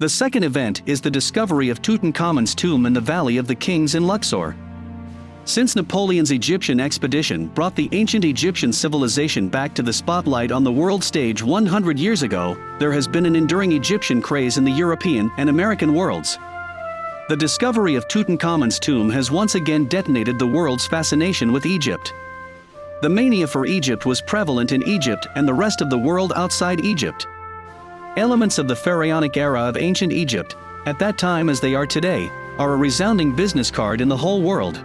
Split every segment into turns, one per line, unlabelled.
The second event is the discovery of Tutankhamun's tomb in the Valley of the Kings in Luxor. Since Napoleon's Egyptian expedition brought the ancient Egyptian civilization back to the spotlight on the world stage 100 years ago, there has been an enduring Egyptian craze in the European and American worlds. The discovery of Tutankhamun's tomb has once again detonated the world's fascination with Egypt. The mania for Egypt was prevalent in Egypt and the rest of the world outside Egypt. Elements of the pharaonic era of ancient Egypt, at that time as they are today, are a resounding business card in the whole world.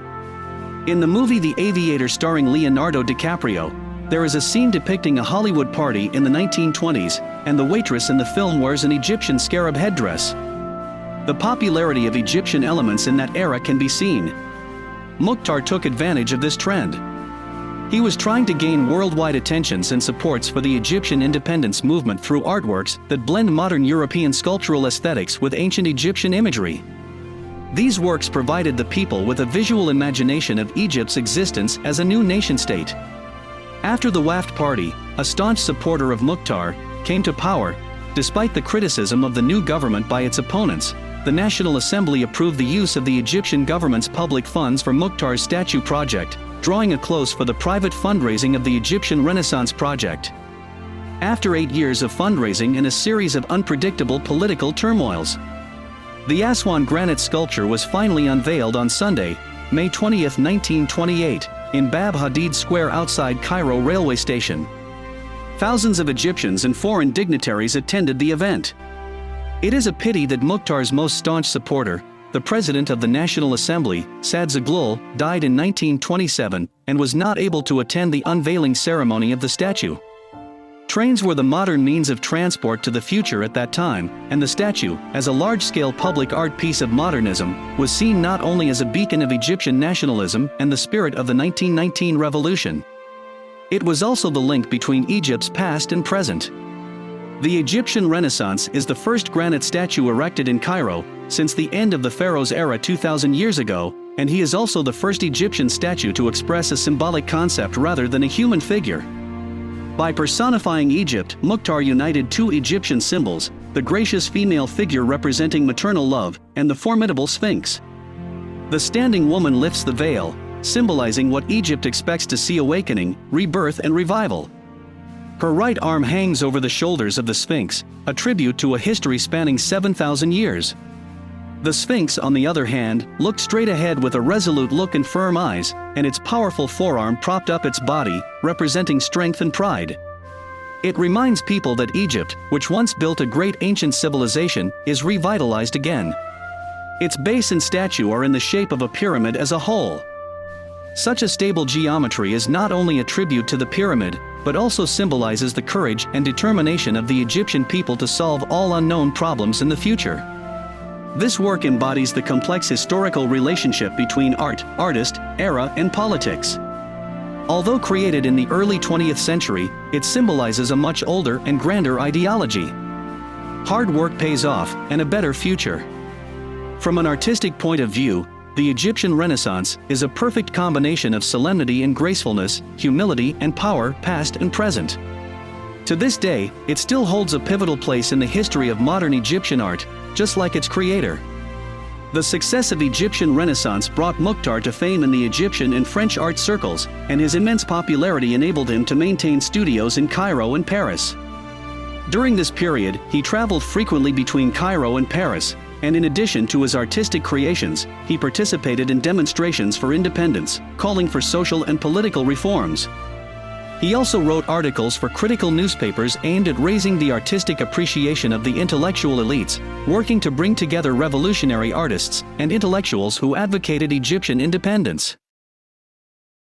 In the movie The Aviator starring Leonardo DiCaprio, there is a scene depicting a Hollywood party in the 1920s, and the waitress in the film wears an Egyptian scarab headdress. The popularity of Egyptian elements in that era can be seen. Mukhtar took advantage of this trend. He was trying to gain worldwide attentions and supports for the Egyptian independence movement through artworks that blend modern European sculptural aesthetics with ancient Egyptian imagery. These works provided the people with a visual imagination of Egypt's existence as a new nation-state. After the Wafd Party, a staunch supporter of Mukhtar, came to power, despite the criticism of the new government by its opponents, the National Assembly approved the use of the Egyptian government's public funds for Mukhtar's statue project, drawing a close for the private fundraising of the Egyptian Renaissance Project. After eight years of fundraising and a series of unpredictable political turmoils, the Aswan granite sculpture was finally unveiled on Sunday, May 20, 1928, in Bab Hadid Square outside Cairo railway station. Thousands of Egyptians and foreign dignitaries attended the event. It is a pity that Mukhtar's most staunch supporter, the president of the National Assembly, Saad Zaghloul, died in 1927 and was not able to attend the unveiling ceremony of the statue. Trains were the modern means of transport to the future at that time, and the statue, as a large-scale public art piece of modernism, was seen not only as a beacon of Egyptian nationalism and the spirit of the 1919 revolution. It was also the link between Egypt's past and present. The Egyptian Renaissance is the first granite statue erected in Cairo since the end of the pharaoh's era 2,000 years ago, and he is also the first Egyptian statue to express a symbolic concept rather than a human figure. By personifying Egypt, Mukhtar united two Egyptian symbols, the gracious female figure representing maternal love, and the formidable Sphinx. The standing woman lifts the veil, symbolizing what Egypt expects to see awakening, rebirth and revival. Her right arm hangs over the shoulders of the Sphinx, a tribute to a history spanning 7,000 years. The Sphinx, on the other hand, looked straight ahead with a resolute look and firm eyes, and its powerful forearm propped up its body, representing strength and pride. It reminds people that Egypt, which once built a great ancient civilization, is revitalized again. Its base and statue are in the shape of a pyramid as a whole. Such a stable geometry is not only a tribute to the pyramid, but also symbolizes the courage and determination of the Egyptian people to solve all unknown problems in the future. This work embodies the complex historical relationship between art, artist, era, and politics. Although created in the early 20th century, it symbolizes a much older and grander ideology. Hard work pays off, and a better future. From an artistic point of view, the Egyptian Renaissance is a perfect combination of solemnity and gracefulness, humility and power past and present. To this day, it still holds a pivotal place in the history of modern Egyptian art, just like its creator. The success of Egyptian Renaissance brought Mukhtar to fame in the Egyptian and French art circles, and his immense popularity enabled him to maintain studios in Cairo and Paris. During this period, he traveled frequently between Cairo and Paris, and in addition to his artistic creations, he participated in demonstrations for independence, calling for social and political reforms, he also wrote articles for critical newspapers aimed at raising the artistic appreciation of the intellectual elites, working to bring together revolutionary artists and intellectuals who advocated Egyptian independence.